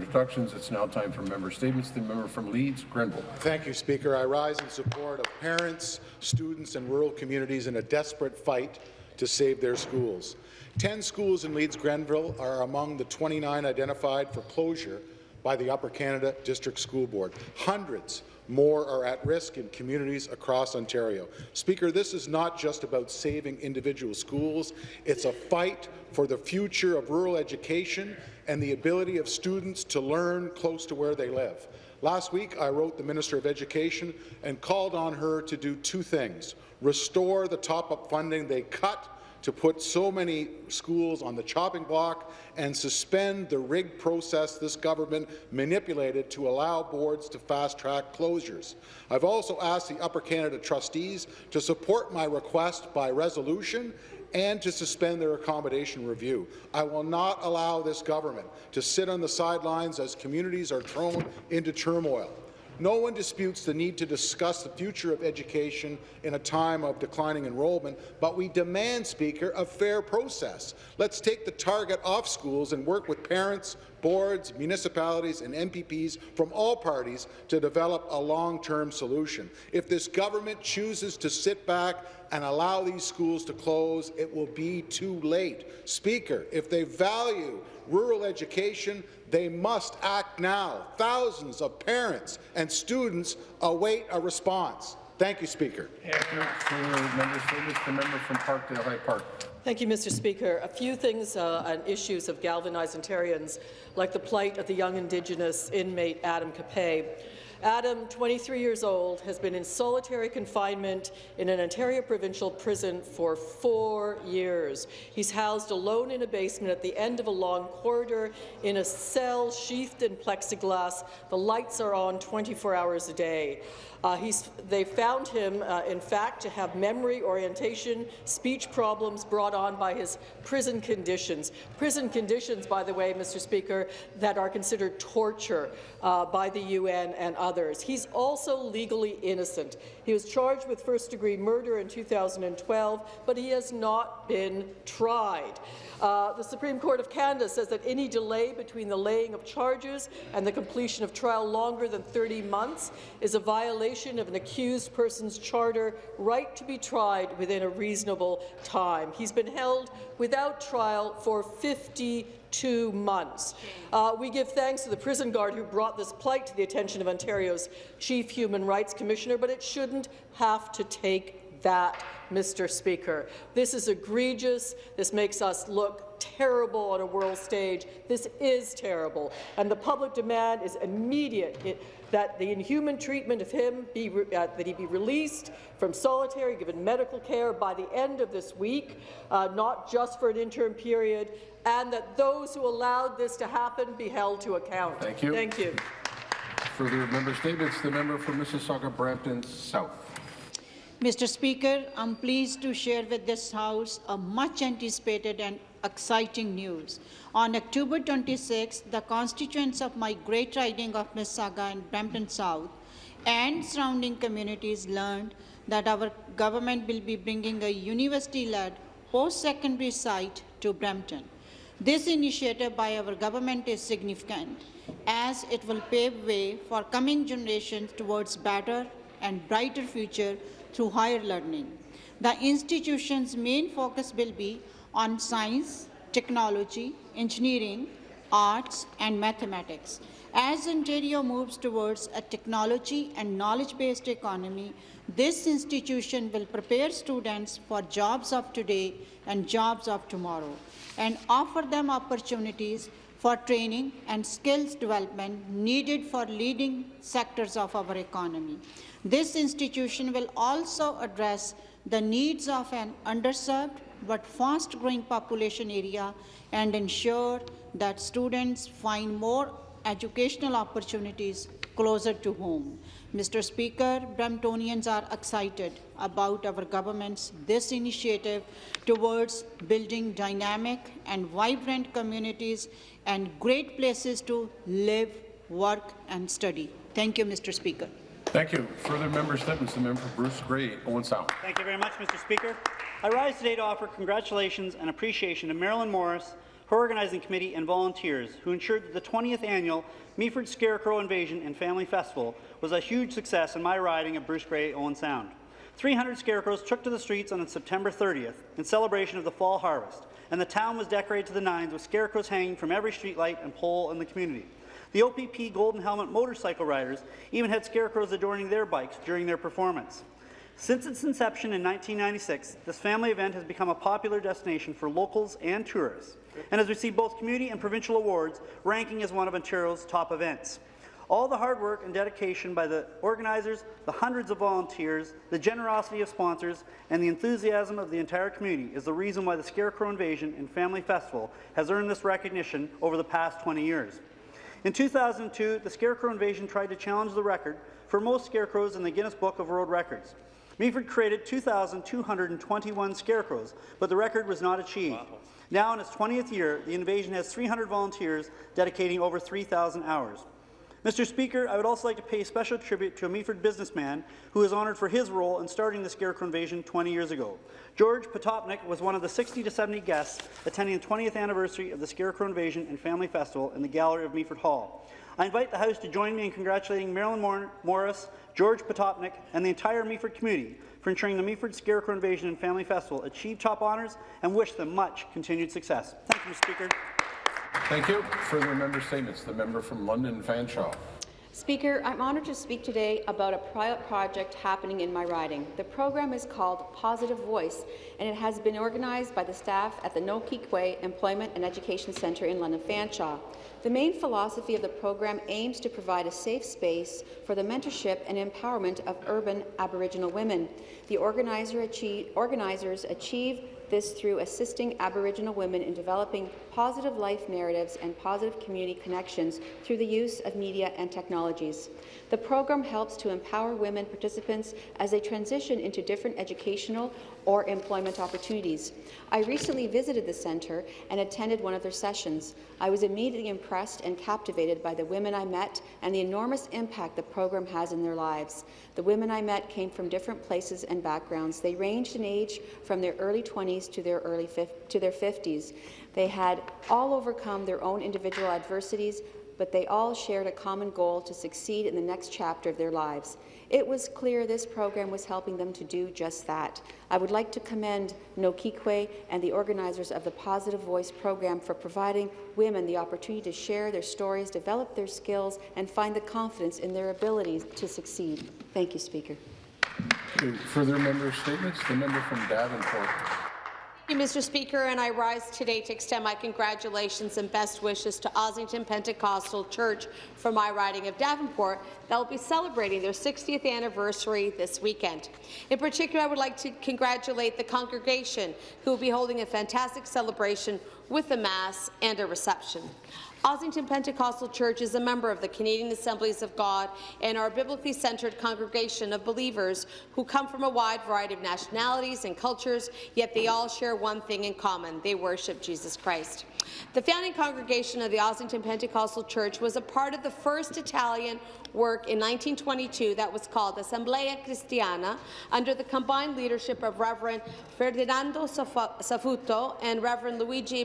introductions. It's now time for member statements. The member from Leeds, Grenville. Thank you, Speaker. I rise in support of parents, students and rural communities in a desperate fight to save their schools. Ten schools in Leeds Grenville are among the 29 identified for closure by the Upper Canada District School Board. Hundreds more are at risk in communities across Ontario. Speaker, this is not just about saving individual schools. It's a fight for the future of rural education and the ability of students to learn close to where they live. Last week, I wrote the Minister of Education and called on her to do two things. Restore the top-up funding they cut to put so many schools on the chopping block and suspend the rigged process this government manipulated to allow boards to fast-track closures. I've also asked the Upper Canada trustees to support my request by resolution and to suspend their accommodation review. I will not allow this government to sit on the sidelines as communities are thrown into turmoil. No one disputes the need to discuss the future of education in a time of declining enrollment, but we demand, Speaker, a fair process. Let's take the target off schools and work with parents, boards, municipalities and MPPs from all parties to develop a long-term solution. If this government chooses to sit back and allow these schools to close, it will be too late. Speaker, if they value rural education, they must act now. Thousands of parents and students await a response. Thank you, Speaker. Thank you member. The member from Parkdale High Park. Thank you, Mr. Speaker. A few things uh, and issues have galvanized Ontarians, like the plight of the young Indigenous inmate Adam Capay. Adam, 23 years old, has been in solitary confinement in an Ontario provincial prison for four years. He's housed alone in a basement at the end of a long corridor in a cell sheathed in plexiglass. The lights are on 24 hours a day. Uh, they found him, uh, in fact, to have memory, orientation, speech problems brought on by his prison conditions. Prison conditions, by the way, Mr. Speaker, that are considered torture uh, by the UN and others. He's also legally innocent. He was charged with first-degree murder in 2012, but he has not been tried. Uh, the Supreme Court of Canada says that any delay between the laying of charges and the completion of trial longer than 30 months is a violation of an accused person's charter right to be tried within a reasonable time. He's been held without trial for 52 months. Uh, we give thanks to the prison guard who brought this plight to the attention of Ontario's Chief Human Rights Commissioner, but it shouldn't have to take that, Mr. Speaker. This is egregious. This makes us look terrible on a world stage. This is terrible, and the public demand is immediate. It, that the inhuman treatment of him be uh, that he be released from solitary, given medical care by the end of this week, uh, not just for an interim period, and that those who allowed this to happen be held to account. Thank you. Thank you. Further member statements. The member from Mississauga Brampton South. Mr. Speaker, I'm pleased to share with this House a much anticipated and exciting news. On October 26, the constituents of my great riding of Mississauga and Brampton South and surrounding communities learned that our government will be bringing a university-led post-secondary site to Brampton. This initiative by our government is significant as it will pave way for coming generations towards better and brighter future through higher learning. The institution's main focus will be on science, technology, engineering, arts and mathematics. As Ontario moves towards a technology and knowledge-based economy, this institution will prepare students for jobs of today and jobs of tomorrow and offer them opportunities for training and skills development needed for leading sectors of our economy. This institution will also address the needs of an underserved but fast-growing population area and ensure that students find more educational opportunities closer to home. Mr. Speaker, Bramptonians are excited about our government's this initiative towards building dynamic and vibrant communities and great places to live, work and study. Thank you, Mr. Speaker. Thank you. Further member statements. The member for Bruce Grey, Owen Sound. Thank you very much, Mr. Speaker. I rise today to offer congratulations and appreciation to Marilyn Morris her organizing committee, and volunteers who ensured that the 20th annual Meaford Scarecrow Invasion and Family Festival was a huge success in my riding of Bruce Grey Owen Sound. 300 scarecrows took to the streets on September 30th in celebration of the fall harvest, and the town was decorated to the nines with scarecrows hanging from every streetlight and pole in the community. The OPP Golden Helmet motorcycle riders even had scarecrows adorning their bikes during their performance. Since its inception in 1996, this family event has become a popular destination for locals and tourists, and has received both community and provincial awards, ranking as one of Ontario's top events. All the hard work and dedication by the organizers, the hundreds of volunteers, the generosity of sponsors, and the enthusiasm of the entire community is the reason why the Scarecrow Invasion and Family Festival has earned this recognition over the past 20 years. In 2002, the Scarecrow Invasion tried to challenge the record for most scarecrows in the Guinness Book of World Records. Meaford created 2,221 scarecrows, but the record was not achieved. Wow. Now, in its 20th year, the invasion has 300 volunteers dedicating over 3,000 hours. Mr. Speaker, I would also like to pay special tribute to a Meaford businessman who is honoured for his role in starting the Scarecrow Invasion 20 years ago. George Potopnik was one of the 60 to 70 guests attending the 20th anniversary of the Scarecrow Invasion and Family Festival in the gallery of Meaford Hall. I invite the House to join me in congratulating Marilyn Morris, George Potopnik, and the entire Meaford community for ensuring the Meaford Scarecrow Invasion and Family Festival achieve top honours and wish them much continued success. Thank you, Mr. Speaker. Thank you. Further member statements. The member from London Fanshawe. Speaker, I'm honoured to speak today about a pilot project happening in my riding. The program is called Positive Voice, and it has been organized by the staff at the Nokee Kwe Employment and Education Centre in London Fanshawe. The main philosophy of the program aims to provide a safe space for the mentorship and empowerment of urban Aboriginal women. The organizer achieve, organizers achieve this through assisting Aboriginal women in developing positive life narratives and positive community connections through the use of media and technologies. The program helps to empower women participants as they transition into different educational or employment opportunities. I recently visited the centre and attended one of their sessions. I was immediately impressed and captivated by the women I met and the enormous impact the program has in their lives. The women I met came from different places and backgrounds. They ranged in age from their early 20s to their early to their 50s. They had all overcome their own individual adversities, but they all shared a common goal to succeed in the next chapter of their lives. It was clear this program was helping them to do just that. I would like to commend Nokee Kwe and the organizers of the Positive Voice program for providing women the opportunity to share their stories, develop their skills, and find the confidence in their abilities to succeed. Thank you, Speaker. Further member statements? The member from Davenport. Thank you, Mr. Speaker, and I rise today to extend my congratulations and best wishes to Ossington Pentecostal Church for my riding of Davenport that will be celebrating their 60th anniversary this weekend. In particular, I would like to congratulate the congregation who will be holding a fantastic celebration with a Mass and a reception. Ossington Pentecostal Church is a member of the Canadian Assemblies of God and our biblically centered congregation of believers who come from a wide variety of nationalities and cultures, yet they all share one thing in common. They worship Jesus Christ. The founding congregation of the Ossington Pentecostal Church was a part of the first Italian work in 1922 that was called Assemblea Cristiana under the combined leadership of Reverend Ferdinando Safuto and Reverend Luigi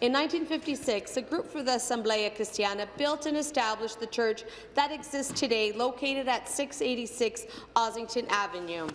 In 1956, a group for the Assemblea Cristiana built and established the church that exists today, located at 686 Ossington Avenue.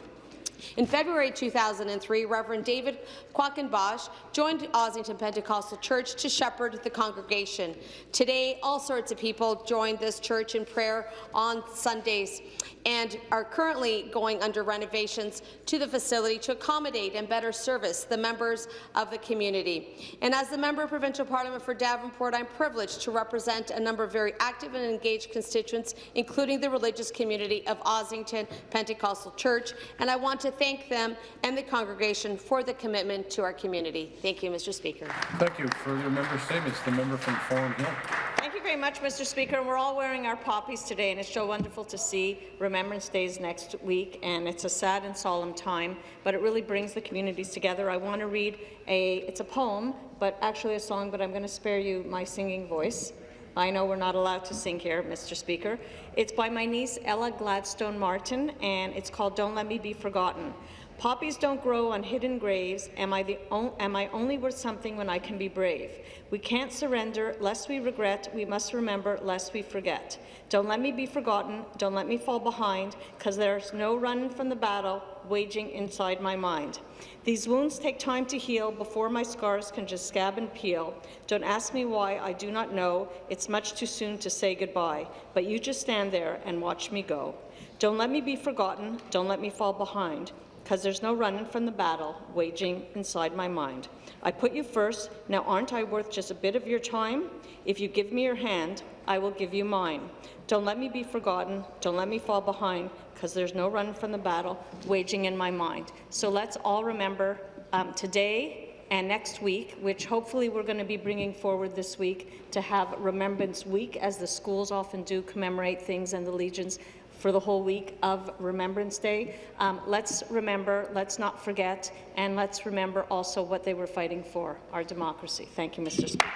In February 2003, Reverend David Quackenbosch joined Ossington Pentecostal Church to shepherd the congregation. Today, all sorts of people join this church in prayer on Sundays and are currently going under renovations to the facility to accommodate and better service the members of the community. And as the member of Provincial Parliament for Davenport, I'm privileged to represent a number of very active and engaged constituents, including the religious community of Ossington Pentecostal Church, and I want to thank them and the congregation for the commitment to our community. Thank you, Mr. Speaker. Thank you. for your member statements. The member from Thornhill. Thank you very much, Mr. Speaker. We're all wearing our poppies today, and it's so wonderful to see Remembrance Days next week, and it's a sad and solemn time, but it really brings the communities together. I want to read a, it's a poem, but actually a song, but I'm going to spare you my singing voice. I know we're not allowed to sing here, Mr. Speaker. It's by my niece, Ella Gladstone Martin, and it's called Don't Let Me Be Forgotten. Poppies don't grow on hidden graves. Am I, the am I only worth something when I can be brave? We can't surrender lest we regret. We must remember lest we forget. Don't let me be forgotten. Don't let me fall behind, because there's no running from the battle waging inside my mind. These wounds take time to heal before my scars can just scab and peel. Don't ask me why, I do not know. It's much too soon to say goodbye. But you just stand there and watch me go. Don't let me be forgotten. Don't let me fall behind because there's no running from the battle waging inside my mind. I put you first. Now, aren't I worth just a bit of your time? If you give me your hand, I will give you mine. Don't let me be forgotten. Don't let me fall behind, because there's no running from the battle waging in my mind. So let's all remember um, today and next week, which hopefully we're going to be bringing forward this week, to have Remembrance Week, as the schools often do commemorate things and the Legions for the whole week of Remembrance Day. Um, let's remember, let's not forget, and let's remember also what they were fighting for, our democracy. Thank you, Mr. Speaker.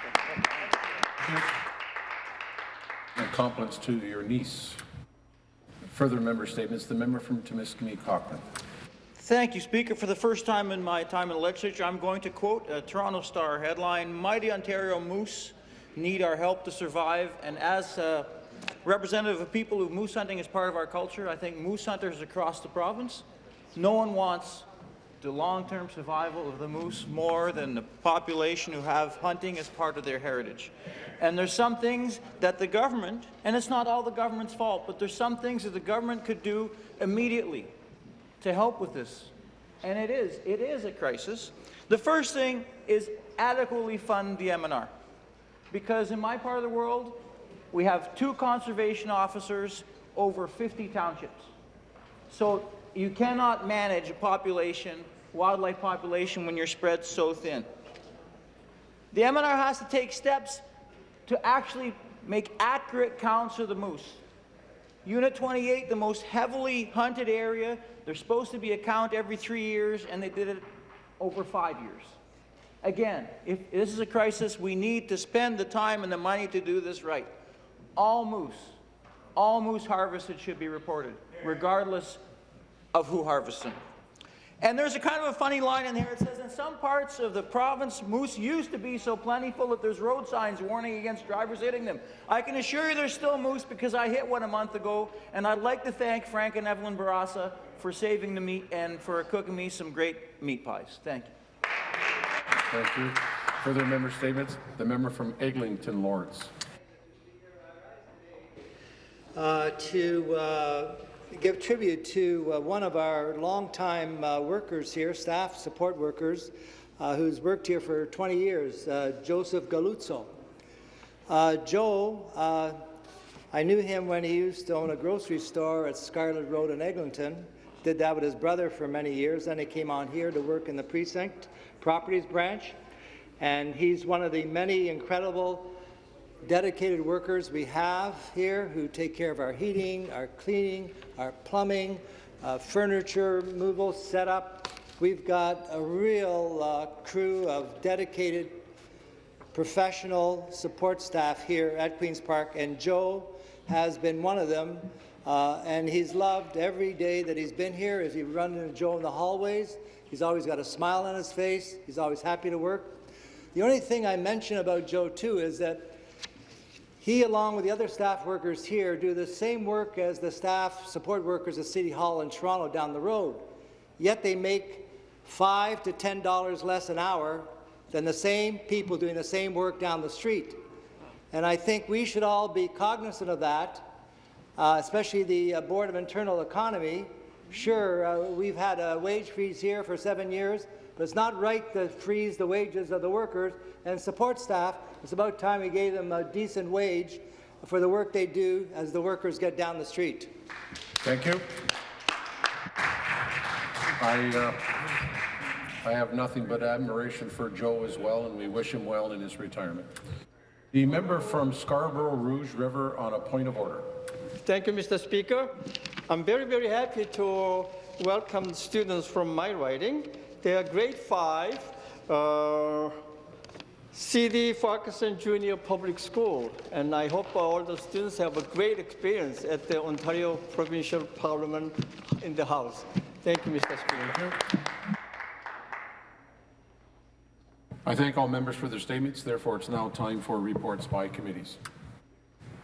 Compliments to your niece. Further member statements. The member from Timiskaming Cochrane. Thank you, Speaker. For the first time in my time in the legislature, I'm going to quote a Toronto Star headline, Mighty Ontario Moose need our help to survive. And as a representative of people who moose hunting is part of our culture, I think moose hunters across the province, no one wants the long-term survival of the moose more than the population who have hunting as part of their heritage. And there's some things that the government, and it's not all the government's fault, but there's some things that the government could do immediately to help with this. And it is, it is a crisis. The first thing is adequately fund the MNR. Because in my part of the world, we have two conservation officers over 50 townships. So you cannot manage a population, wildlife population, when you're spread so thin. The MNR has to take steps to actually make accurate counts of the moose. Unit 28, the most heavily hunted area, there's supposed to be a count every three years, and they did it over five years. Again, if this is a crisis, we need to spend the time and the money to do this right. All moose, all moose harvested should be reported, regardless of who harvests them. And there's a kind of a funny line in here. It says, in some parts of the province, moose used to be so plentiful that there's road signs warning against drivers hitting them. I can assure you there's still moose because I hit one a month ago, and I'd like to thank Frank and Evelyn Barassa for saving the meat and for cooking me some great meat pies. Thank you. Thank you. Further member statements. The member from Eglinton Lawrence. uh, to uh, give tribute to uh, one of our longtime uh, workers here, staff support workers, uh, who's worked here for 20 years, uh, Joseph Galuzzo. Uh, Joe, uh, I knew him when he used to own a grocery store at Scarlett Road in Eglinton. Did that with his brother for many years. Then he came on here to work in the precinct properties branch. And he's one of the many incredible dedicated workers we have here who take care of our heating, our cleaning, our plumbing, uh, furniture removal, setup. We've got a real uh, crew of dedicated professional support staff here at Queen's Park, and Joe has been one of them. Uh, and he's loved every day that he's been here. As you run into Joe in the hallways, he's always got a smile on his face. He's always happy to work. The only thing I mention about Joe, too, is that he, along with the other staff workers here, do the same work as the staff support workers at City Hall in Toronto down the road. Yet they make five to ten dollars less an hour than the same people doing the same work down the street. And I think we should all be cognizant of that, uh, especially the uh, Board of Internal Economy. Sure, uh, we've had a wage freeze here for seven years, but it's not right to freeze the wages of the workers and support staff. It's about time we gave them a decent wage for the work they do as the workers get down the street. Thank you. I, uh, I have nothing but admiration for Joe as well, and we wish him well in his retirement. The member from Scarborough Rouge River on a point of order. Thank you, Mr. Speaker. I'm very, very happy to welcome students from my riding. They are grade 5, uh, CD Farquharson Junior Public School, and I hope all the students have a great experience at the Ontario Provincial Parliament in the House. Thank you, Mr. Speaker. I thank all members for their statements. Therefore, it's now time for reports by committees.